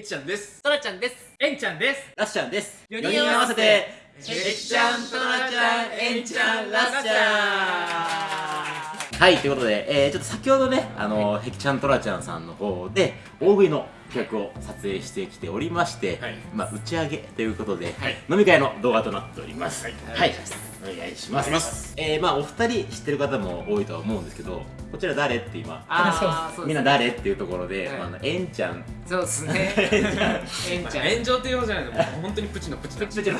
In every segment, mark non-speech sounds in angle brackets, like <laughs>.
えきちゃんです。トラちゃんです。えんちゃんです。ラスちゃんです。四人合わせてえきちゃん、トラちゃん、えんちゃん、ラスちゃんはい、ということで、えー、ちょっと先ほどね、あの、へきちゃん、トラちゃんさんの方で、大食いの企画を撮影してきておりまして、はい。まあ、打ち上げということで、はい。飲み会の動画となっております。はい。はい、お願いします。ます。えー、まあ、お二人知ってる方も多いとは思うんですけど、こちら誰って今、あーそうみんな誰っていうところで、はい。まああの、えんちゃん、そうですね。<laughs> えんちゃん。炎上っていうほどじゃないのもう本当にプチのプチのプチプチ。の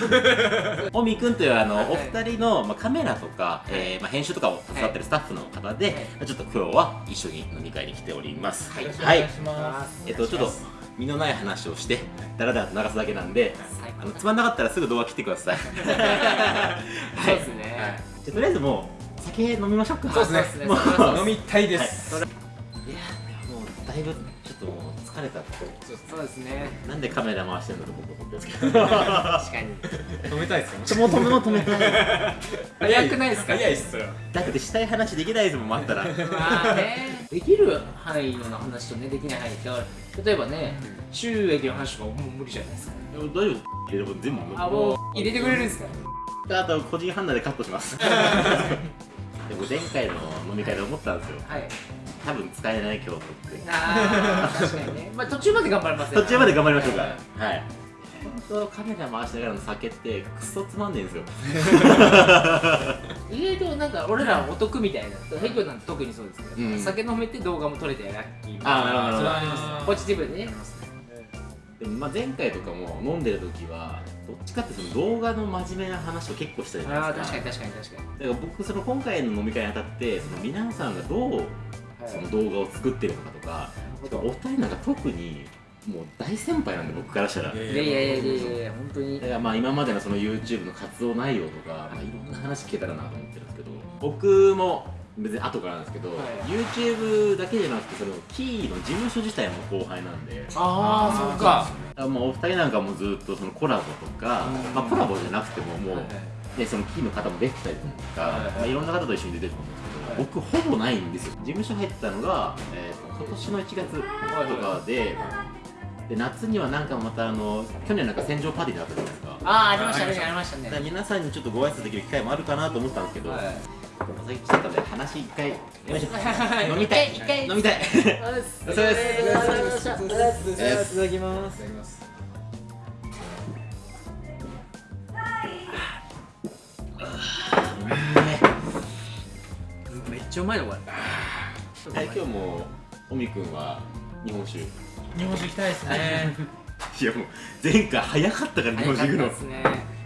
<laughs> おみくんというあの、はい。お二人の、まあ、カメラとか、えーまあ、編集とかを携わってるスタッフの方で、まあちょっと今日は一緒に飲み会に来ております。はい。はい、します。えっとちょっと身のない話をしてだらだらと流すだけなんであのつまんなかったらすぐ動画切ってください。<laughs> そうですね。はい。じゃあとりあえずもう酒飲みましょうか。そうですね。飲みたいです、い。やもうだいぶちょっともう疲れたそうですそうですね。なんでカメラ回してるんだと僕思ってるんですけど。確かに。飲みたいですか？ちょもう止めもう止め。たい <laughs> 早くないですか？早いっすよ。だってしたい話できないですもん待ったら。まあね。できる範囲の話とねできない範囲だから例えばね収益の話とかもう無理じゃないですか。大丈夫。入れれば全部あもう入れてくれるんですか？あと個人判断でカットします。<laughs> でも前回の飲み会で思ったんですよ。はい。多分使えない今日とって。ああ確かにね。まあ途中まで頑張りますよ。途中まで頑張りましょうか。はい当カメラ回しながらの酒ってクソつまんねえんですよ。意外となんか俺らお得みたいなヘイキョなんて特にそうですけど、うん。酒飲めて動画も撮れてラッキーあーなるほど。それはありますポジティブでね。でもまあ前回とかも飲んでる時はどっちかってその動画の真面目な話を結構したじゃないですか。確かに確かに確かに。だから僕その今回の飲み会にあたってその皆さんがどうその動画を作ってるのかとか、お二人なんか特にもう大先輩なんで僕からしたら。いやいやいやいやいやいや本当に。だからまあ今までのその YouTube の活動内容とか、まあ、いろんな話聞けたらなと思ってるんですけど僕も別に後からなんですけど、はい。YouTube だけじゃなくてそのキーの事務所自体も後輩なんで。ああそっか。あもうお二人なんかもずっとそのコラボとか、うん。まあ、コラボじゃなくてももう、はいでそのキーの方も出てたりとか、はいはい。まあ、いろんな方と一緒に出てると思うんですけど、僕ほぼないんですよ。事務所入ったのが、えーと今年の1月とかで,、で夏にはなんかまたあの去年なんか戦場パーティーであったじゃないですか。ああありましたねありました。ね。皆さんにちょっとご挨拶できる機会もあるかなと思ったんですけど、はい。お酒来ちゃったんで話一回 <laughs> 飲みたい。一回飲みたい。そうです。そうです。ありがとうございましたいただきます。いただきますめっちゃうまいのこれ。はい、今日もおみくんは日本酒。い日本酒行きたいですね。<laughs> やもう前回早かったから日本酒行くの。ですね。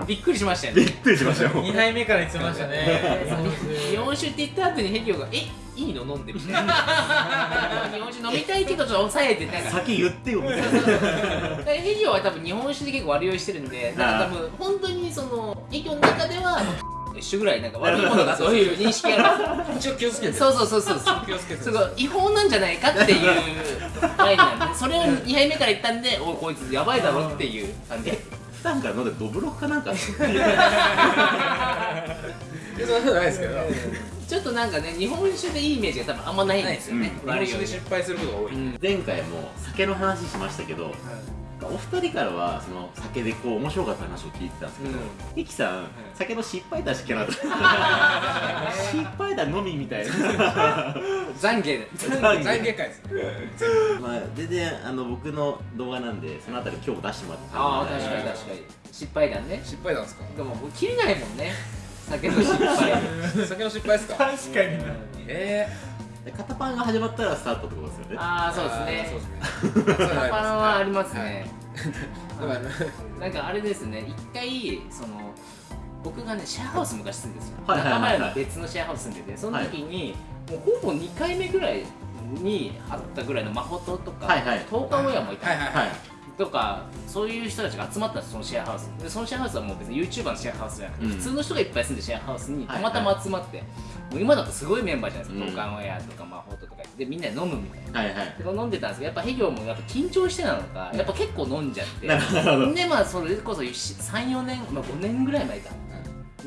びっくりしましたよね。びっくりしましたよ。2杯目から言ってましたね。日本酒。って言った後にヘリオが「えいいの？飲んで」みたいな。日本酒飲みたいけどちょっと抑えてなんか。先言ってよみたいな。<laughs> ヘリオは多分日本酒で結構悪酔いしてるんでなんか多分本当にそのヘリオの中では一緒ぐらいなんか悪いものだそういう認識がある一応気をつけてそうそうそうそう。気をつけてすごい違法なんじゃないかっていうラインなんでそれを2杯目から言ったんでおいこいつやばいだろっていう感じえ普段から飲んでドブロックかなんかそんなことないですけどちょっとなんかね日本酒でいいイメージが多分あんまないんですよねう。ん日本酒で失敗することが多いうん前回も酒の話しましたけどお二人からはその酒でこう面白かった話を聞いてたんですけどうん。イキさん酒の失敗談しかなかった。<laughs> 失敗談のみみたいな。懺悔で懺悔。会ですまあ全然あの僕の動画なんでそのあたり今日も出してもらってああ確かに確かに。失敗談ね。失敗なんですか？でももう切れないもんね。酒の失敗。<laughs> 酒の失敗ですか？確かにえで肩パンが始まったらスタートってことですよね。ああーそうですね。そうですね。パパンはありまますね、だからなんかあれですね。一回その僕がねシェアハウス昔住んでるんですよ。はいはいはいはい。仲間の別のシェアハウス住んでてその時に、もうほぼ2回目ぐらいに会ったぐらいのマホトとか、はいはい。東海親もいた。りはいはい。とかそういう人たちが集まったんですそのシェアハウス。にでそのシェアハウスはもう別に YouTuber のシェアハウスじゃなくて、うん。普通の人がいっぱい住んでるシェアハウスにはい。たまたま集まって、もう今だとすごいメンバーじゃないですか、うん。東海親とかマホトとかでみんなで飲むみたいな。はいはい。で飲んでたんですけどやっぱヘギョもやっぱ緊張してなのかやっぱ結構飲んじゃって。でまあそれこそ34年、まあ、5年ぐらい前か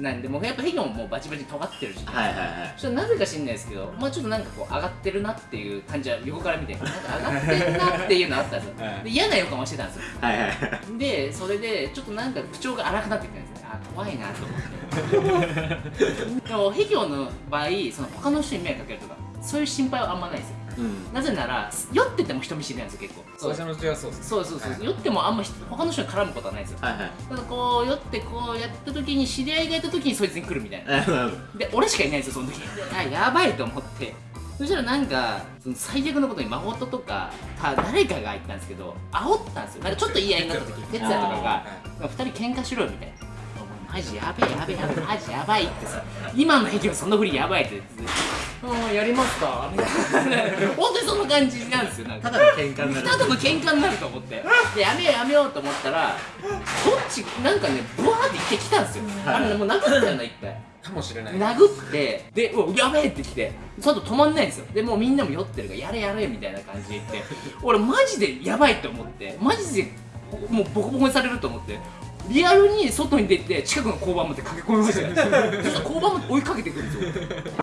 なんでもうやっぱヘギョンもうバチバチ尖ってるし、はいはいはい。なぜか知んないですけどまあちょっとなんかこう上がってるなっていう感じは横から見てなんか上がってるなっていうのあったんですよ。<laughs> はい。で嫌な予感はしてたんですよ。はいはいでそれでちょっとなんか口調が荒くなってきたんですね。あ怖いなと思って。<laughs> でもヘギョンの場合その他の人に迷惑かけるとかそういう心配はあんまないですようん。なぜなら酔ってても人見知りなんですよ結構。最初のうちはそうですそうそうそう、はい酔ってもあんま人他の人に絡むことはないんですよ。はいはい。ただこう酔ってこうやった時に知り合いがいた時にそいつに来るみたいな。<laughs> で俺しかいないんですよその時。であやばいと思って。そしたらなんかその最悪のことに真帆とかた誰かが言ったんですけど煽ったんですよ。なんかちょっと言い合いになった時哲也とかが2人喧嘩しろよみたいなマジやべえやべえやべえマジやばいってさ。今の駅はそんなふりやばいって。言ってああやりますか。みたいな本当にそんな感じなんですよ。なんか。ただの喧嘩になる。ただの喧嘩になると思って。でやめようやめようと思ったらどっちなんかねブワーって行ってきたんですよ、はいあれねもう殴ったよな一回かもしれない。殴ってでうわやべえって来てその後止まんないんですよ。でもうみんなも酔ってるからやれやれみたいな感じで言って。俺マジでやばいって思って。マジでもうボコボコにされると思ってリアルに外に出て近くの交番まで駆け込みましたよそしたら交番まで追いかけてくるんですよ。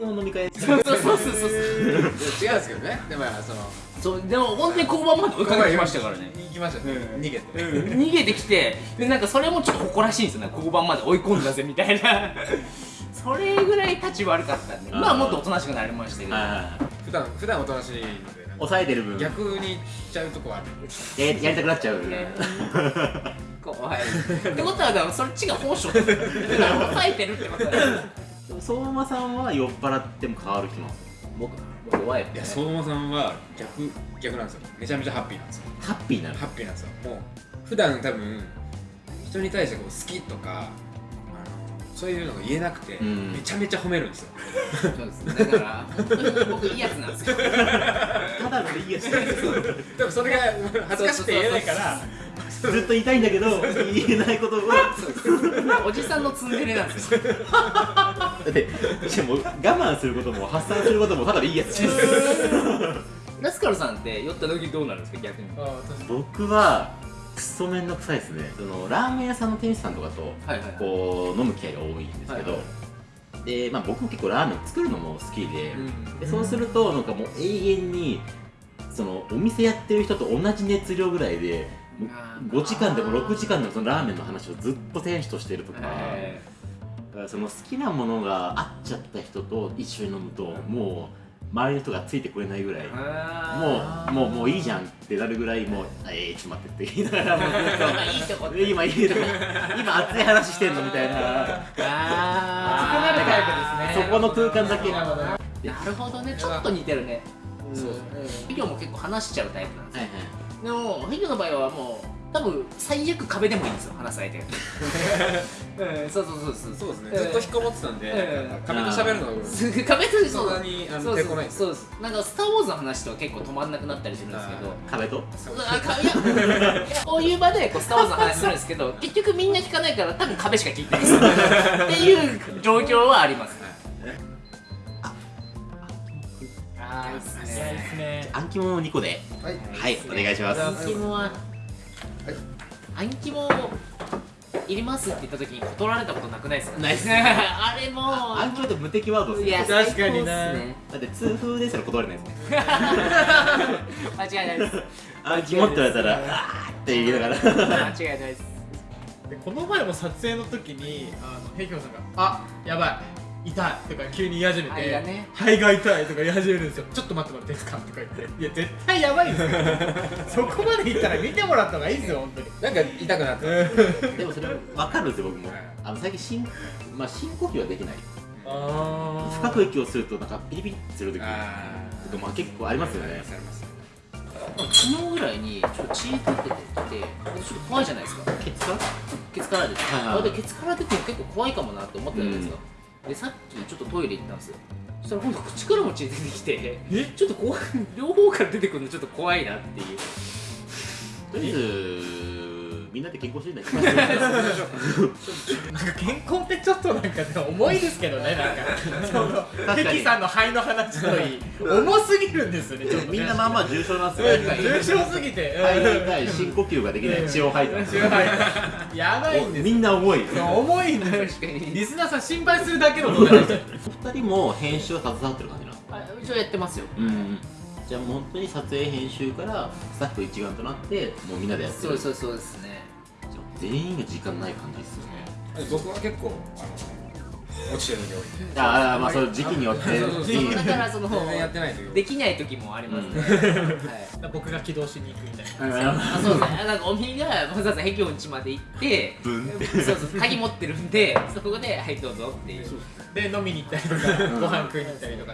飲み会そうそうそうそうそう。いや違うんですけどね。でもそのそうでも本当に交番まで追いかけてきましたからね。行きましたね。逃げて。逃げてきてでなんかそれもちょっと誇らしいんですよね。交番まで追い込んだぜみたいな。<laughs> それぐらい立ち悪かったんで。まあもっとおとなしくなりましたけど。普段普段おとなしいので抑えてる分。や逆に行っちゃうとこある。やりたくなっちゃうね怖い。ってことはだからそっちが本性だから抑えてるってことだよ相馬さんは酔っ払っても変わる。人なんですよ僕僕弱いいや相馬さんは逆逆なんですよめちゃめちゃハッピーなんですよハッピーなのハッピーなんですよもう普段多分人に対してこう好きとかそういうのが言えなくて、うん。めちゃめちゃ褒めるんですよ。そうですだから本当に僕いいやつなんですよ。<laughs> ただのいいやつでもそれが恥ずかしくて言えないからずっと言いたいんだけど言えないことを。だおじさんのツンデレなんですよ。ってしかも我慢することも発散することもただのいいやつ <laughs> ラスカルさんって酔った時どうなるんですか逆に。僕はクソめんどくさいですね。そのラーメン屋さんの店主さんとかとはいはいこう飲む機会が多いんですけど、はいでまあ僕も結構ラーメン作るのも好きで,、うんでそうするとなんかもう永遠にそのお店やってる人と同じ熱量ぐらいでもうあー。5時間でも6時間でもそのラーメンの話をずっと店主としてるとか、その好きなものが合っちゃった人と一緒に飲むともう周りの人がついてくれないぐらいあもうもうもういいじゃんってなるぐらいもう「えー、ちょっと待って」って。言いながらもうずっとまあいいとこって。今いいとこ。今熱い話してんのみたいな。あ熱くなるタイプですね。そこの空間だけ。なるほどなるほどね。ちょっと似てるね。そう。ヒギョも結構話しちゃうタイプなんですよ。はいはい。でもヒギョの場合はもう多分最悪壁でもいいんですよ話す相手が。<laughs> うんそうそうそうそう。そうですね、うんずっと引きこもってたんで、うん。なんか壁と喋るのすぐ壁とそんなにあのそう抵抗ないんですよ。そうです。なんか「スター・ウォーズ」の話とか結構止まんなくなったりするんですけど。壁と？こういう場でこう「スター・ウォーズ」の話するんですけど結局みんな聞かないから多分壁しか聞いてないです。<laughs> っていう状況はあります。ああいいっすいやいいっすね暗記も2個で。はい。はいお願いします。アンキモはアンキモいりますって言った時に断られたことなくないですか？ないっす <laughs> あれも暗記って無敵ワードですいやね確かにな。ねだって痛風ですら断れないですね <laughs> 間違いないです。<laughs> 暗記持って言われたらあーって言いながら。間違いないです。でこの前も撮影の時にあのヘイキョンさんが「あやばい痛い」とか急に言い始めて肺がね。肺が痛い」とか言い始めるんですよ「ちょっと待ってもらっていいですか?」とか言って「<laughs> いや絶対やばいですよ。<laughs> そこまで言ったら見てもらった方がいいですよ本当に。なんか痛くなった。でもそれ分かるんですよ僕も。はい。あの最近深,、まあ、深呼吸はできない。あ深く息をするとなんかピリピリする時。とかあまあ結構ありますよね。あります昨日ぐらいにちょっと血出ててちょっと怖いじゃないですか。ケツかケツから出て、はいはいあでケツから出ても結構怖いかもなって思ったじゃないですか、でさっきちょっとトイレ行ったんですよ。そしたら今度口からも血出てきてえ？ちょっと怖い両方から出てくるのちょっと怖いなっていう。とりあえずみんなで健康診断行きますよなんか健康ってちょっとなんかね重いですけどねなんか。そのかに。敵さんの肺の話といい。重すぎるんですよねちょっとね。みんなまあまあ重症なんですよ。うん重症すぎて。肺が痛い深呼吸ができない。血を吐いた。やばいんですみんな重い。重いんです確かに。リスナーさん心配するだけのことお二人も編集を携わってる感じなのあ一応やってますよ。うんじゃあもう本当に撮影編集からスタッフ一丸となってもうみんなでやってる。そうそうそうですね全員が時間ない感じですよね。僕は結構あの落ちてる時多いんでああまあその時期によって。<laughs> そうそうそうだからその全然やってない時できない時もありますね、はい。僕が起動しに行くみたいな。あそうですねなんかおみがわざわざ壁音地まで行ってブンって。そうそう鍵持ってるんでそこで「はいどうぞ」っていう。で飲みに行ったりとかご飯食いに行ったりとか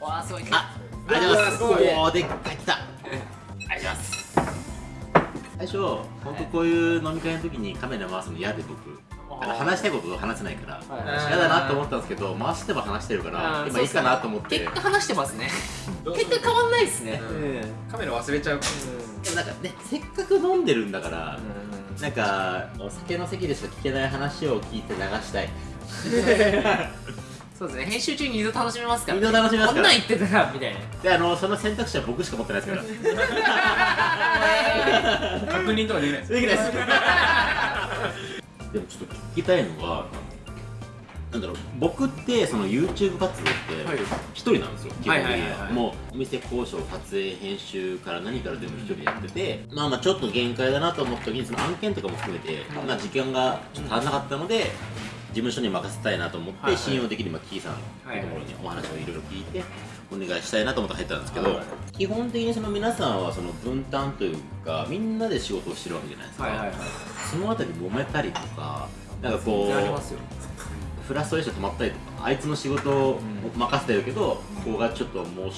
わあすごい。あありがとうございます。おーでっかい来た最初本当こういう飲み会の時にカメラ回すの嫌で僕。あの話したいことを話せないから。はい。嫌だなと思ったんですけど回しても話してるから今いいかなと思って。結果話してますね。結果変わんないですね。うん。カメラ忘れちゃう。かでもなんかねせっかく飲んでるんだからなんかお酒の席でしか聞けない話を聞いて流したい <laughs> そうですね。編集中に二度楽しめますから二度楽しめますから。こんなん言ってたらみたいな。であのその選択肢は僕しか持ってないですから。<laughs> 確認とかできない。ですできないです。でもちょっと聞きたいのがなんだろう。僕ってその YouTube 活動ってはい。一人なんですよ、基本的には。もうお店交渉撮影編集から何から全部一人でやっててまあまあちょっと限界だなと思った時にその案件とかも含めて、まあ時間がちょっと足らなかったので、事務所に任せたいなと思って、はいはい。信用できる今キーさんのところにお話をいろいろ聞いてお願いしたいなと思って入ったんですけど、はい基本的にその皆さんはその分担というかみんなで仕事をしてるわけじゃないですか、はいはいはい。そのあたり揉めたりとかなんかこうありますよ。フラストレーション止まったりとかあいつの仕事を任せてるけど、ここがちょっともう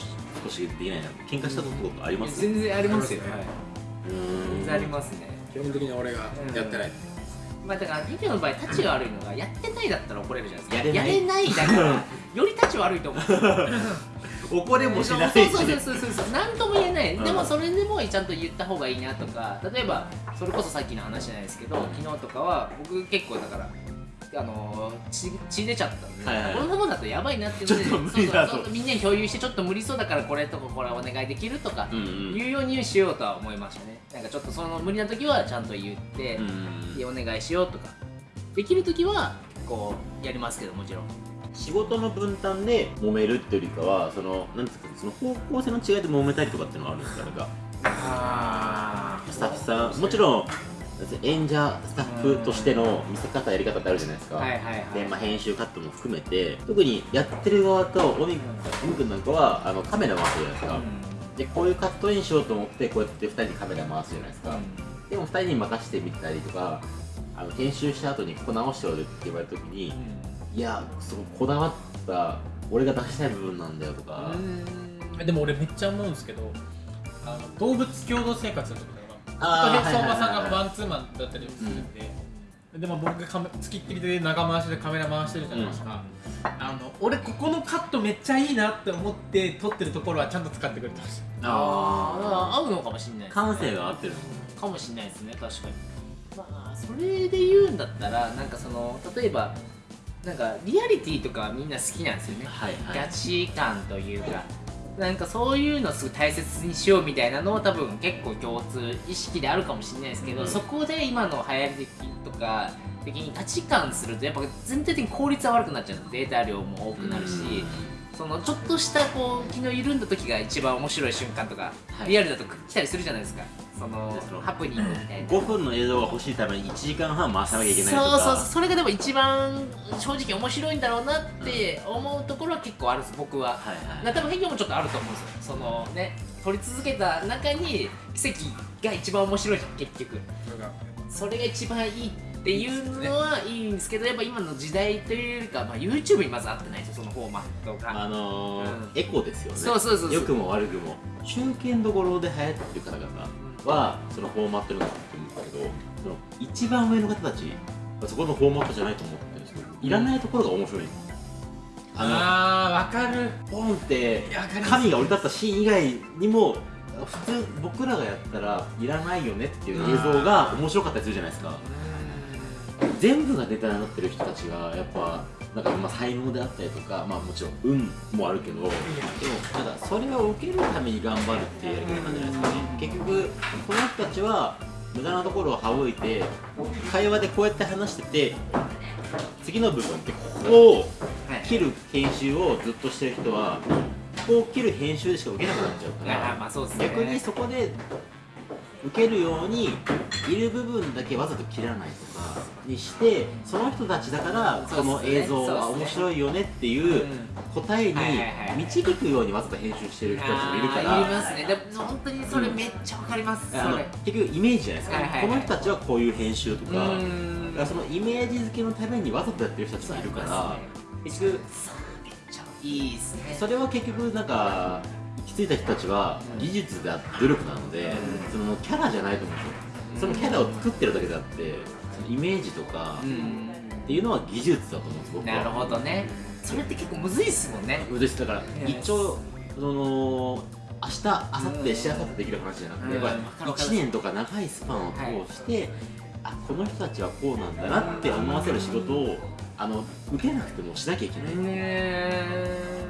少しできないな喧嘩したことあります？全然ありますよ、はいはい、うーん。全然ありますね。基本的に俺がやってないまあだからリビオの場合タチが悪いのがやってないだったら怒れるじゃないですか。やれないないだから <laughs> よりタチ悪いと思う。<laughs> 怒れもしないしそうそうそうそうそう。そう何とも言えない、うんでもそれでもちゃんと言った方がいいなとか例えばそれこそさっきの話じゃないですけど昨日とかは僕結構だからあのー血血出ちゃったんで、はいはい。このままだとやばいなっていうのでみんなに共有してちょっと無理そうだからこれとかこれお願いできるとか、うんうん。言うようにしようとは思いましたね。なんかちょっとその無理な時はちゃんと言って、うんでお願いしようとかできる時はこうやりますけどもちろん。仕事の分担で揉めるっていうよりかはそのなんですかその方向性の違いで揉めたりとかっていうのはあるんですか？なんかあスタッフさんもちろん演者スタッフとしての見せ方やり方ってあるじゃないですか、はいはいはい。で、まあ、編集カットも含めて特にやってる側とオミオミ君なんかはあのカメラ回すじゃないですか、でこういうカットインしようと思ってこうやって2人にカメラ回すじゃないですか、でも2人に任せてみたりとかあの編集した後にここ直しておるって言われた時に、いやそのこだわった俺が出したい部分なんだよとか、でも俺めっちゃ思うんですけどあの動物共同生活の時相馬さんがマンツーマンだったりするんで、でも僕がカメ付きっきりで長回しでカメラ回してるじゃないですか、あの俺ここのカットめっちゃいいなって思って撮ってるところはちゃんと使ってくれてましたああ合うのかもしれないです感性が合ってる。かもしれないですね確かに。まあそれで言うんだったらなんかその例えばなんかリアリティとかみんな好きなんですよね、はいはい。ガチ感というかなんかそういうのをすごい大切にしようみたいなのを多分結構共通意識であるかもしれないですけど、うん。そこで今の流行り的とか的に価値観するとやっぱ全体的に効率は悪くなっちゃうデータ量も多くなるし、そのちょっとしたこう気の緩んだ時が一番面白い瞬間とか、はい。リアルだと来たりするじゃないですかそのハプニングみたいな。5分の映像が欲しいために1時間半回さなきゃいけないとか。そうそうそう。それがでも一番正直面白いんだろうなって思うところは結構あるんです。僕は。はいはい。な多分変化もちょっとあると思うんですよ。そのね撮り続けた中に奇跡が一番面白いじゃん結局。それがそれが一番いいっていうのはいいんですけどやっぱ今の時代というよりか、まあ、YouTube にまず合ってないですよそのフォーマットが。あのーうん。エコですよね。そうそうそうそう。良くも悪くも。中堅どころで流行ってる方々はそのフォーマットになってるんですけどその一番上の方たちはそこのフォーマットじゃないと思ってるんですけどいらないところが面白い。ああーわかる。のポンって神が降り立ったシーン以外にも普通僕らがやったらいらないよねっていう映像が面白かったりするじゃないですか。全部がネタになってる人たちがやっぱなんかまあ才能であったりとかまあもちろん運もあるけどでもなんかそれを受けるために頑張るっていうやり方なんじゃないですかね。結局この人たちは無駄なところを省いて会話でこうやって話してて次の部分ってここを切る編集をずっとしてる人はここを切る編集でしか受けなくなっちゃうから逆にそこで受けるようにいる部分だけわざと切らないとかにしてその人たちだからこの映像は面白いよねっていう答えに導くようにわざと編集してる人たちもいるから。いますね。でも本当にそれめっちゃわかります、あの結局イメージじゃないですか、この人たちはこういう編集とか,、からそのイメージ付けのためにわざとやってる人たちもいるから結局めっちゃいいですね。それは結局なんか行き着いた人たちは技術であって努力なので、そのキャラじゃないと思うんですよ。そのキャラを作ってるだけであってそのイメージとかうん。っていうのは技術だと思うんです僕は。なるほどね。それって結構むずいっすもんね。です。だから一応その明日明後日しあさってできる話じゃなくて、うん。やっぱりわかるわかる。1年とか長いスパンを通して、あこの人たちはこうなんだなって思わせる仕事をあの受けなくてもしなきゃいけない、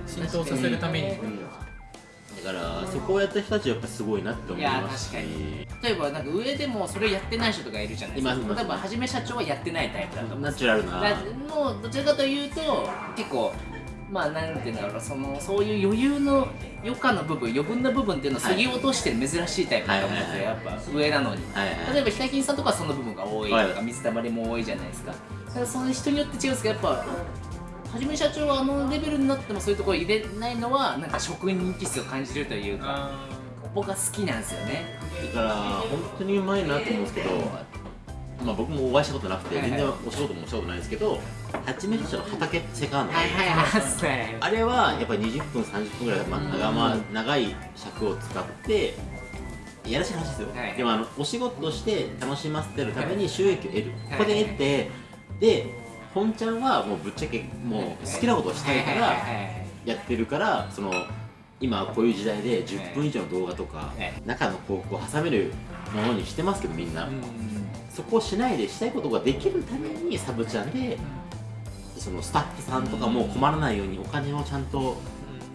浸透させるために。うん。だからそこをやった人たちはやっぱすごいなって思います。しいや確例えばなんか上でもそれやってない人とかいるじゃないですか。例えばはじめ社長はやってないタイプだと思うナチュラルな。だもうどちらかというと結構まあなんていうんだろうそのそういう余裕の余暇の部分余分な部分っていうのをはい削ぎ落としてる珍しいタイプだと思うんですよ、はいやっぱ上なのに。はいはい例えばヒカキンさんとかはその部分が多いとか、はい。水たまりも多いじゃないですか。だからその人によって違うんですけどやっぱはじめ社長はあのレベルになってもそういうところ入れないのはなんか職人気質を感じるというかあ僕は好きなんですよね。だから本当にうまいなと思うんですけど、まあ、僕もお会いしたことなくて全然お仕事もしたことないですけど八面社の畑セカンド、はいはいはい。あれはやっぱり20分30分ぐらい、まあ、長ま長い尺を使ってやらしい話ですよ、はい。でもあのお仕事として楽しませてるために収益を得る、はい。ここで得てで本ちゃんはもうぶっちゃけもう好きなことをしたいからやってるからその今こういう時代で10分以上の動画とかはい。中の広告を挟めるものにしてますけどみんな、うんそこをしないでしたいことができるためにサブちゃんでそのスタッフさんとかも困らないようにお金をちゃんと、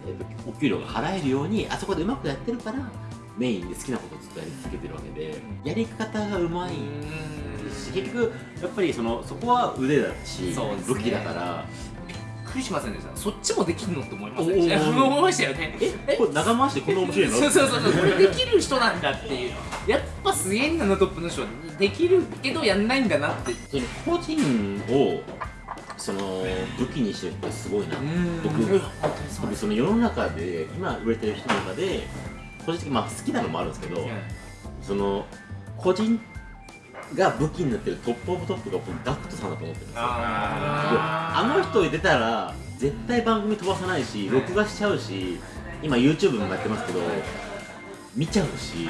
えっとお給料が払えるようにあそこでうまくやってるからメインで好きなことをずっとやり続けてるわけでやり方がうまい。し結局やっぱりそのそこは腕だし、ね。武器だからびっくりしませんでした。そっちもできるのって思いました。ー思いましたよね。えこれ長回しでこんな面白いの？<laughs> そうそうそうそう。これできる人なんだっていうやっぱすげえんだなトップの人はできるけどやんないんだなって。個人をその武器にしてるってすごいな。僕その世の中で今売れてる人の中で個人的にまあ好きなのもあるんですけど、その個人が武器になってる top of top が僕 GACKT さんだと思ってるんですよ。ああの人出たら絶対番組飛ばさないし録画しちゃうし今 YouTube もやってますけど見ちゃうし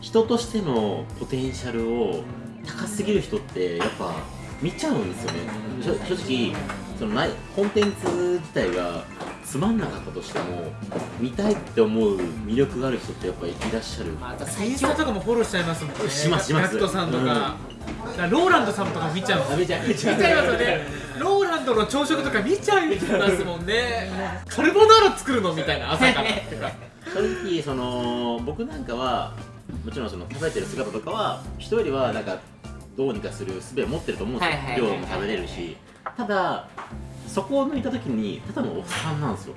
人としてのポテンシャルを高すぎる人ってやっぱ見ちゃうんですよね。正直そのないコンテンツ自体がつまんなかったとしても見たいって思う魅力がある人ってやっぱりいらっしゃる、またイ最強ンスタとかもフォローしちゃいますもんね。しますします。ガクトさんとか,、だからローランドさんとか見ちゃう。見ちゃいますよね。ローランドの朝食とか見ちゃいますもんね。カルボナーラ作るのみたいな朝から。正直その僕なんかはもちろんその食べてる姿とかは人よりはなんかどうにかする術を持ってると思うんですよ、量も食べれるしただそこを抜いた時にただのおっさんなんですよ。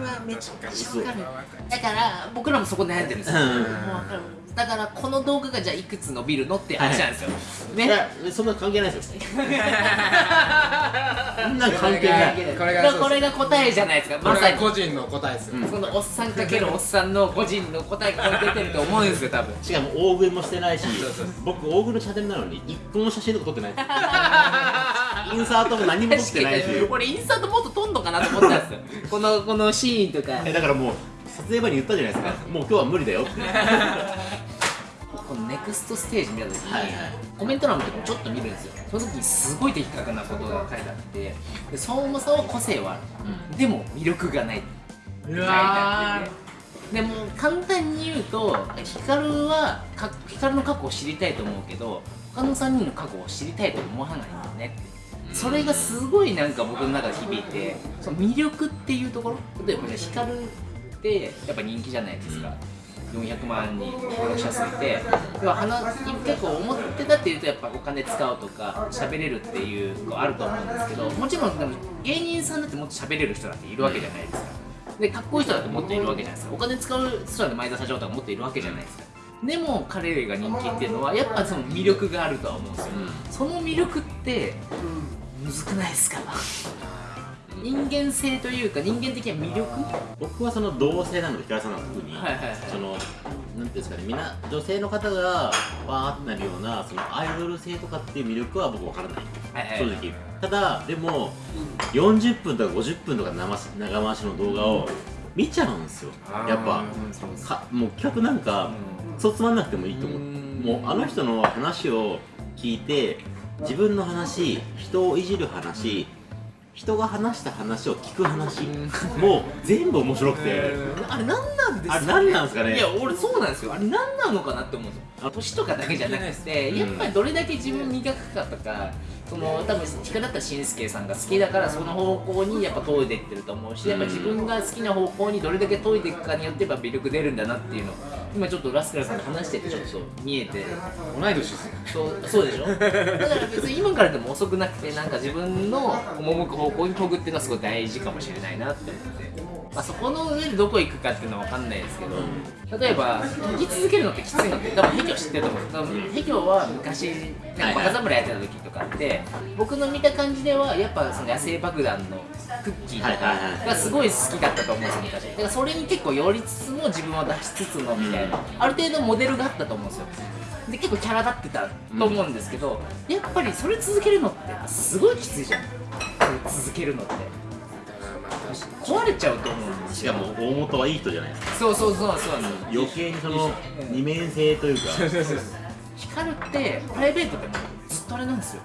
うわめっちゃわかる。だから僕らもそこ悩んでるんですよ、うん。だからこの動画がじゃあいくつ伸びるのって話なんですよ、ね。いやそんな関係ないですよ。<laughs> そんな関係ない。これがこれが答えじゃないですか。まさに。が個人の答えですよ、うん。そのおっさんかけるおっさんの個人の答えが出てると思うんですよ多分。<laughs> しかも大食いもしてないしそうそう僕大食いのチャンネルなのに一個も写真とか撮ってない。で <laughs> すインサートも何も撮ってないし。俺インスタントもっと撮んのかなと思ったんですよ。こ <laughs> のこのシーンとか。えだからもう撮影場に言ったじゃないですか。もう今日は無理だよって。<laughs> このネクストステージ見た時に、はいはい。コメント欄の時にちょっと見るんですよ。その時にすごい的確なことが書いてあって。で相馬さんは個性はある、でも魅力がないみたいにうわなっててでも簡単に言うと光はか光の過去を知りたいと思うけど他の3人の過去を知りたいと思わないんだよねってそれがすごいなんか僕の中で響いてその魅力っていうところ例えばじゃあ光ってやっぱ人気じゃないですか、400万人登録者数いて。要は話結構思ってたっていうとやっぱお金使うとか喋れるっていうのあると思うんですけどもちろんでも芸人さんだってもっと喋れる人だっているわけじゃないですか。でかっこいい人だってもっといるわけじゃないですか。お金使う人だって前田社長とかもっといるわけじゃないですか。でも彼が人気っていうのはやっぱその魅力があるとは思うんですよ、その魅力ってむずくないですか？人間性というか人間的な魅力？僕はその同性なので平井さんの特に、はいはいはい。そのなんていうんですかねみんな女性の方がわーってなるようなそのアイドル性とかっていう魅力は僕わからない。はいはい正直。ただでも40分とか50分とか長回しの動画を見ちゃうんですよ。やっぱ。かもう企画なんかそうつまんなくてもいいと思う。もうあの人の話を聞いて自分の話人をいじる話人が話した話を聞く話もう全部面白くて。あれ何なんですか、あれ何なんですかね？いや俺そうなんですよ。あれ何なのかなって思うんですよ。年とかだけじゃなくてうん。やっぱりどれだけ自分磨くかとかその多分光だったらしんすけさんが好きだからその方向にやっぱ研いでいってると思うしやっぱ自分が好きな方向にどれだけ研いでいくかによってやっぱ魅力出るんだなっていうの今ちょっとラスカルさんと話しててちょっと見えて。同い年ですね。そうそうでしょ？だから別に今からでも遅くなくてなんか自分の赴く方向に研ぐっていうのはすごい大事かもしれないなって思って、まあ、そこの上でどこ行くかっていうのは分かんないですけど、例えば生き続けるのってきついのって多分ヘキョ知ってると思うんです。多分ヘキョは昔なんかバカ侍やってた時とかって僕の見た感じではやっぱその野生爆弾のクッキーとかがすごい好きだったと思うんですよ昔。だからそれに結構寄りつつも自分は出しつつのみたいな、ある程度モデルがあったと思うんですよ。で結構キャラ立ってたと思うんですけど、やっぱりそれ続けるのってすごいきついじゃん。続けるのって壊れちゃうと思うんですよ。しかも大元はいい人じゃないですか。そうそうそうそう余計にその二面性というか。光ってプライベートでもずっとあれなんですよ。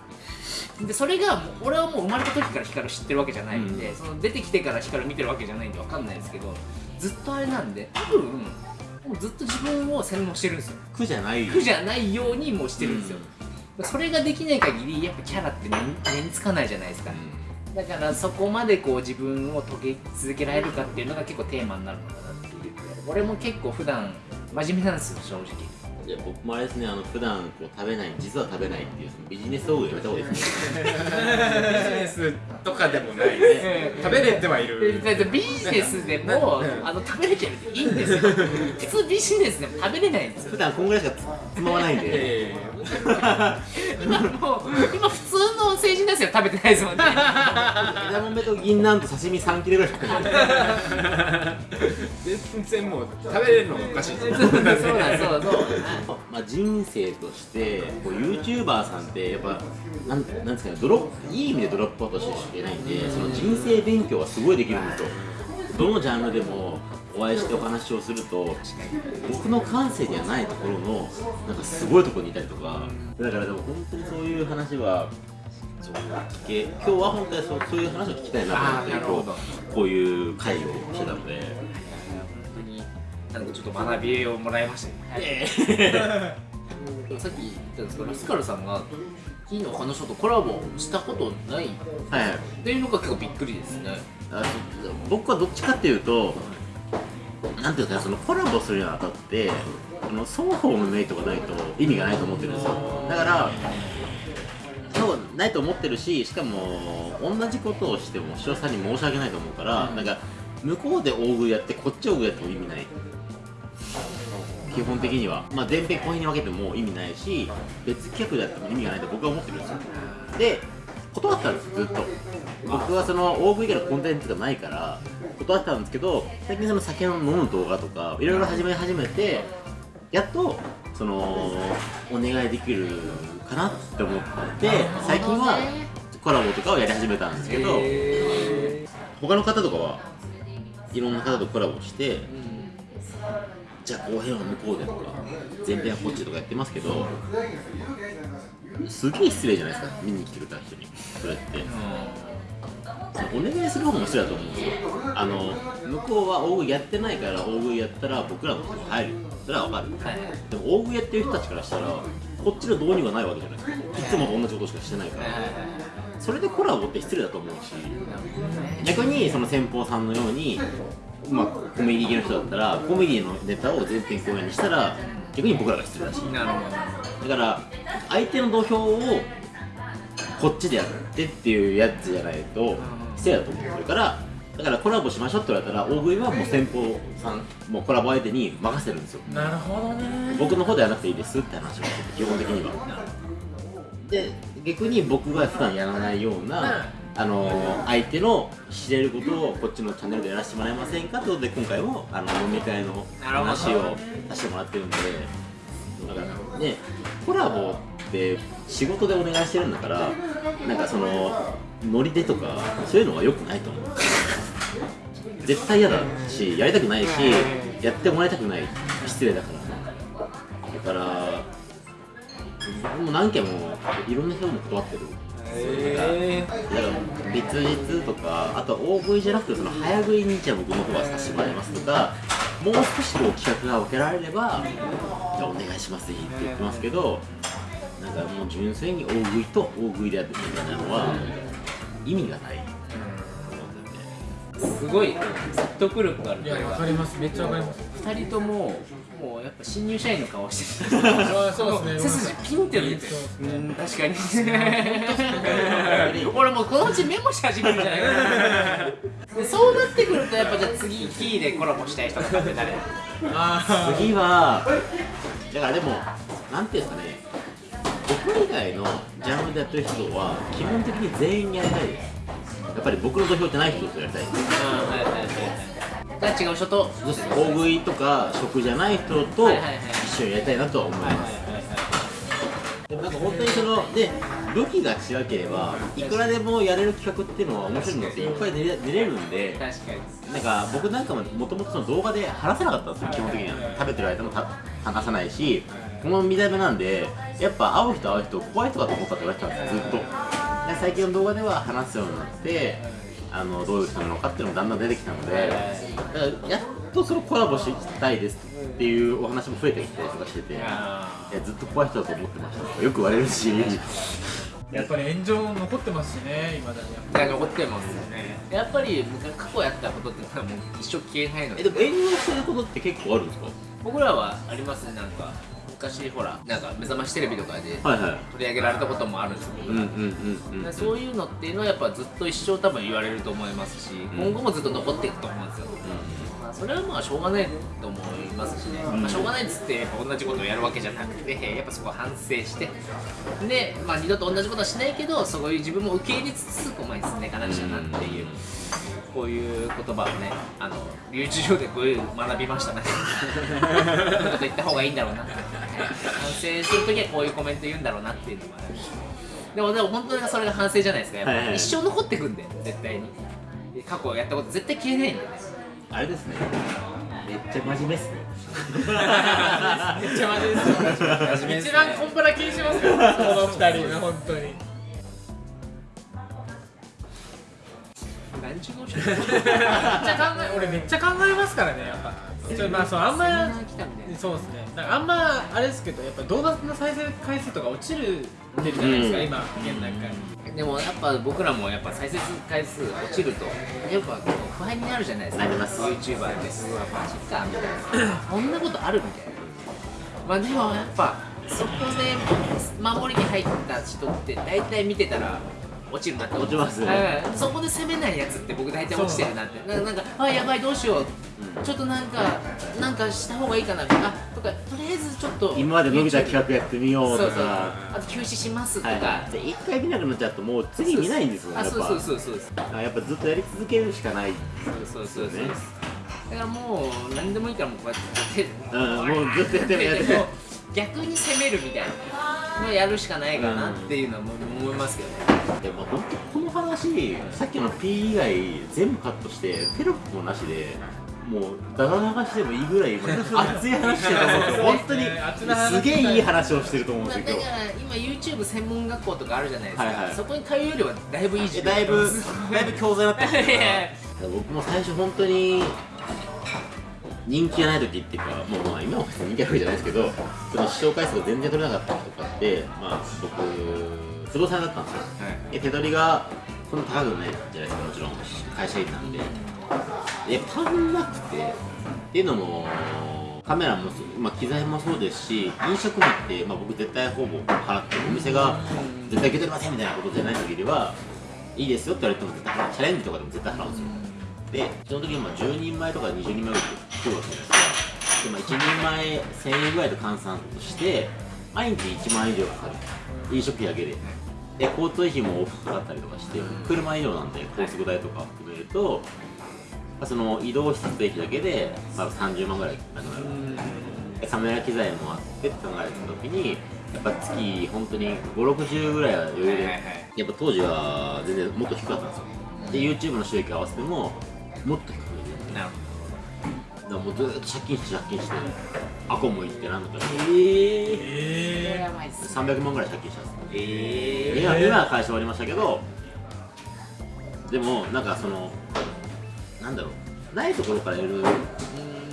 でそれがもう俺はもう生まれた時から光知ってるわけじゃないんで、その出てきてから光見てるわけじゃないんでわかんないですけどずっとあれなんで多分もうずっと自分を洗脳してるんですよ。苦じゃない苦じゃないようにもうしてるんですよ、それができない限りやっぱキャラって根根につかないじゃないですか、だからそこまでこう自分を遂げ続けられるかっていうのが結構テーマになるのかなっていう。俺も結構普段真面目なんですよ正直。いや僕もあれですねあの普段こう食べない実は食べないっていうそのビジネス道具やめた方がいいですね。ビジネスとかでもないね。食べれてはいるだってビジネスでも。<laughs> あの食べれてるっていいんですよ。<laughs> 普通ビジネスでも食べれないんですよ。普段こんぐらいしかつまわないんで。え今もう今普通の成人ですよ食べてないですもんね。枝豆と銀杏と刺身3切れぐらい全然もう食べれるのがおかしい。そうだそうだそうそうまあ、人生としてこう YouTuber さんってやっぱなんなんですかねドロップいい意味でドロップアウトしてしかいけないんでその人生勉強はすごいできるんですよ。どのジャンルでもお会いしてお話をすると僕の感性ではないところのなんかすごいところにいたりとか。だからでも本当にそういう話はそう聞け？今日は本当にそうそういう話を聞きたいなと思ってこうこういう会をしてたので。本当になんかちょっと学びをもらいました。ね、<laughs> さっき言ったんですけどラスカルさんが金の彼女とコラボしたことない。はい。はいっていうのが結構びっくりですね。僕はどっちかっていうとなんていうかなそのコラボするにあたってあの双方のメリットがないと意味がないと思ってるんですよ。だからそうないと思ってるししかも同じことをしても視聴者さんに申し訳ないと思うから、なんか向こうで大食いやってこっち大食いやっても意味ない。基本的には。まあ前編後編に分けても意味ないし別企画でやっても意味がないと僕は思ってるんですよ。で断ったんですずっと。僕はその大食い以外のコンテンツがないから断ってたんですけど最近その酒を飲む動画とかいろいろ始め始めてやっとそのお願いできるかなって思って最近はコラボとかをやり始めたんですけど他の方とかはいろんな方とコラボしてじゃあ後編は向こうでとか前編はこっちとかやってますけどすげえ失礼じゃないですか見に来てくれた人にそれって。お願いする方も失礼だと思うんですよ。あの向こうは大食いやってないから大食いやったら僕らのところ入る。それはわかる。はいでも大食いやってる人たちからしたらこっちの導入がないわけじゃないですか。いつもと同じことしかしてないから。それでコラボって失礼だと思うし逆にその先方さんのようにまあコメディ系の人だったらコメディのネタを全編公演にしたら逆に僕らが失礼だし。なるほど。だから相手の土俵をこっちでやってっていうやつじゃないと失礼だと思ってるからだからコラボしましょうって言われたら大食いはもう先方さんもうコラボ相手に任せるんですよ。なるほどね。僕の方ではなくていいですって話をしてて基本的には。で逆に僕が普段やらないような、あの相手の知れることをこっちのチャンネルでやらせてもらえませんかということで今回もあの飲み会の話をさせてもらってるんでだからねコラボって仕事でお願いしてるんだからなんかそのノリでとかそういうのは良くないと思う。絶対嫌だしやりたくないしやってもらいたくない。失礼だから。だから僕も何件もいろんな人も断ってる。別日とかあとは大食いじゃなくてその早食いにじゃあ僕の方はさせてもらいますとかもう少しこう企画が分けられればじゃあお願いしますって言ってますけどなんかもう純粋に大食いと大食いでやってるみたいなのは意味がない。すごい説得力があるいやわかります。めっちゃわかります。二人とももうやっぱ新入社員の顔してる。あそうですね背筋ピンって見てそううん確かに。<laughs> 俺もうこのうちメモし始めるんじゃないか <laughs> そうなってくるとやっぱじゃあ次キーでコラボしたい人とかって誰あ次はだからでもなんていうんですかね。僕以外のジャンルでやってる人は基本的に全員やりたいです。やっぱり僕の土俵ってない人とやりたいです。はいはいはいが違う人と。大食いとか食じゃない人と一緒にやりたいなとは思います、でもなんか本当にそので武器が違ければいくらでもやれる企画っていうのは面白いのっていっぱい出れ出れるんで確かに。なんか僕なんかももともと動画で話せなかったんですよ基本的には食べてる間もた話さないしこの見た目なんでやっぱ会う人会う人怖い人だと思ったって言われてたんですよずっと。で最近の動画では話すようになってあのどういう人なのかっていうのもだんだん出てきたのでだからやっとそのコラボしたいですっていうお話も増えてきたりとかしてていやあずっと怖い人だと思ってました。とかよく言われるし。<laughs> やっぱり炎上残ってますしね今だに。やっ残ってますよね。やっぱり過去やったことってもう一生消えないのでえでも炎上してることって結構あるん。ですか僕らはありますねなんか昔ほらなんか目覚ましテレビとかで取り上げられたこともあるんですけど、そういうのっていうのはやっぱずっと一生多分言われると思いますし、今後もずっと残っていくと思うんですよ、まあ、それはまあしょうがないと思いますしね、まあ、しょうがないっつって同じことをやるわけじゃなくてやっぱそこは反省して。で、まあ、二度と同じことはしないけどそういう自分も受け入れつつこう前に進んでいかなくちゃなっていう。こういう言葉をね、あの留置場でこういう学びましたね。<laughs> と言った方がいいんだろうな。反省するときはこういうコメント言うんだろうなっていうのがあるでもでも本当にそれが反省じゃないですかやっぱ、はいはい一生残ってくんで絶対に。過去やったこと絶対消えないんでねあれですね。めっちゃ真面目っすね。めっちゃ真面目ですよ。一番コンプラ気にしますからこの二人。が本当に。何十年めっちゃ考え俺めっちゃ考えますからねやっぱちょまあそうあんまそうですね。あんまあれですけどやっぱ動画の再生回数とか落ちるってるじゃないですか、うん。今現段階。でもやっぱ僕らもやっぱ再生回数落ちるとやっぱ不安になるじゃないですか。なります YouTuber です。うわマジかみたいな。こんなことあるみたいな。まあでもやっぱそこで守りに入った人って大体見てたら落ちるなって思落ちますね。はいそこで攻めないやつって僕大体落ちてるなって。ななんかあやばいどうしよう、ちょっとなんかなんかした方がいいかなあとかとりあえずちょっと今まで伸びた企画やってみようそうそう。とかあと休止しますとか、はいで一回見なくなっちゃうともう次見ないんですよねあやっぱ。そうそうそうそう。あやっぱずっとやり続けるしかない。そうそうそうそう。ね。だからもう何でもいいからもうこうやって。手うんもうずっとやってるやって。る手でこう逆に攻めるみたいな。のをやるしかないかなっていうのはもう思いますけどねでも本当この話さっきの P 以外全部カットしてテロップもなしでもうだだ流しでもいいぐらい <laughs> 熱い話してると思うんですよ本当にすげえいい話をしてると思うんまあ、ですよ。だから今 YouTube 専門学校とかあるじゃないですか、はいはい。そこに通うよりはだいぶいい時だいぶだいぶ教材になってますから <laughs> 僕も最初本当に人気がない時っていうかもうまあ今も人気あるわけじゃないですけどその視聴回数が全然取れなかった時とかってまあ僕不動産だったんですよ。で手取りがそんな高くないじゃないですかもちろん。会社員なんで。で足んなくてっていうのもカメラもそ、まあ、機材もそうですし飲食費って、まあ、僕絶対ほぼ払ってるお店が絶対受け取りませんみたいなことじゃない限りはいいですよって言われても絶対払う。チャレンジとかでも絶対払うんですよ。でその時にまあ10人前とか20人前ぐらい来るわけじゃないですか。で、まあ、1人前1000円ぐらいと換算として毎日1万円以上かかる。飲食費だけでで交通費も多くかかったりとかして車移動なんで高速代とか含めると、まあその移動施設費だけで、まあ、30万ぐらいなくなる。でカメラ機材もあってって考えた時にやっぱ月本当に560ぐらいは余裕で、やっぱ当時は全然もっと低かったんですよ。で YouTube の収益合わせてももっと低いなる。だからもうずーっと借金して借金してアコも行ってなんだかえやばいっす300万ぐらい借金したんですえ今今は会社終わりましたけどでもなんかそのなんだろうないところからやる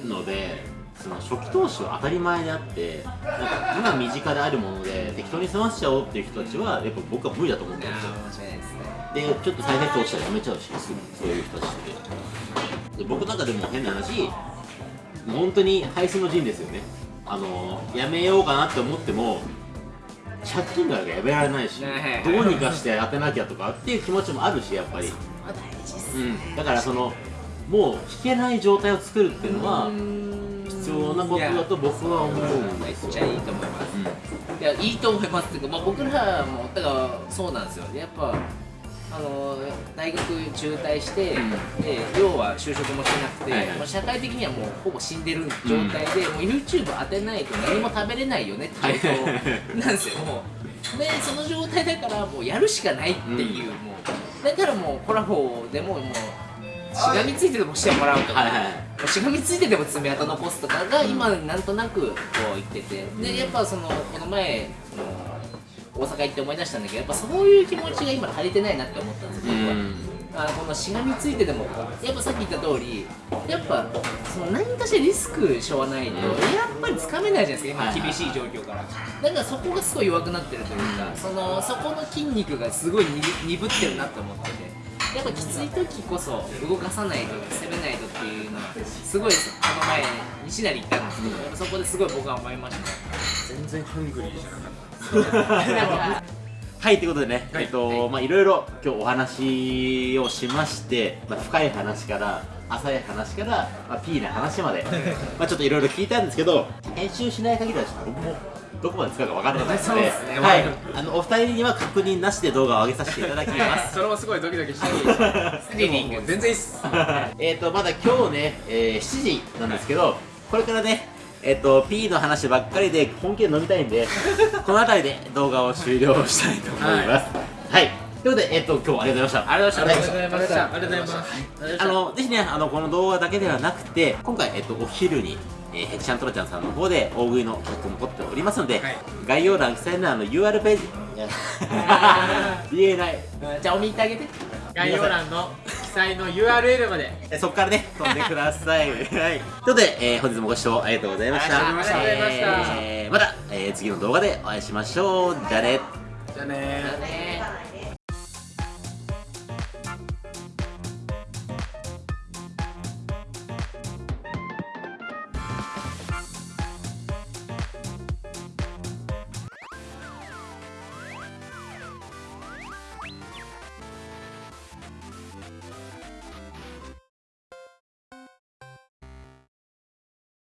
のでその初期投資は当たり前であってなんか今身近であるもので適当に済ませちゃおうっていう人たちはやっぱ僕は無理だと思ってるんですよ。ですね。でちょっと再生数落ちたらやめちゃうしすぐそういう人たちって。で僕なんかでも変な話本当に配信の陣ですよね。あのやめようかなって思っても借金があるからやめられないしねどうにかして当てなきゃとかっていう気持ちもあるしやっぱり、まあ大事っすうん、だからそのもう弾けない状態を作るっていうのは必要なことだと僕は思うんめっですよ。ちゃいいと思います。いやいいと思いますっていうか、まあ、僕らもだからそうなんですよ。やっぱあの大学中退して、うん。で要は就職もしなくて、はいはい。まあ、社会的にはもうほぼ死んでる状態で、もう YouTube 当てないと何も食べれないよねっていう状況なんですよ。もうでその状態だからもうやるしかないっていう、もう。だからもうコラボでももうしがみついてでもしてもらうとか、はいはい。しがみついてでも爪痕残すとかが今なんとなくこう言ってて。でやっぱそのこの前その大阪行って思い出したんだけどやっぱそういう気持ちが今足りてないなって思ったんですよ、僕は。あこのしがみついてでもやっぱさっき言った通りやっぱその何かしらリスクしょわないと、やっぱりつかめないじゃないですか今厳しい状況から。だからそこがすごい弱くなってるというか、そのそこの筋肉がすごい鈍鈍ってるなって思っててやっぱきつい時こそ動かさないと攻めないとっていうのはすごいこの前西成行ったんですけど、やっぱそこですごい僕は思いました。全然ハングリーじゃなかったはい、ということでね、はい。えっと、まあ、いろいろ今日お話をしまして、まあ、深い話から、浅い話から、まあ、ピーな話まで、<laughs> まあ、ちょっといろいろ聞いたんですけど、編集しない限りはちょっと僕もどこまで使うか分からないので、そうですね。はい、あのお二人には確認なしで動画を上げさせていただきます。<laughs> それもすごいドキドキして <laughs> スリリング。全然いいっす。えっと、まだ今日ね、えー7時なんですけど、これからね、えっ、と、P の話ばっかりで本気で飲みたいんで、<laughs> この辺りで動画を終了したいと思います。はい。ということで、えっ、と、今日はありがとうございました。ありがとうございました。ありがとうございました。ありがとうございます。あの、ぜひね、あの、この動画だけではなくて、今回、えっと、お昼に、えー、ヘキシャントラちゃんさんの方で大食いの企画も撮っておりますので、はい。概要欄記載のあの UR ページ、<laughs> <laughs> 言えない。じゃあお見てあげて概要欄の記載の URL までえそこからね、飛んでください。<laughs> はい。ということで、えー本日もご視聴ありがとうございました。ありがとうございましたえーまた、えー次の動画でお会いしましょう。じゃあね。じゃね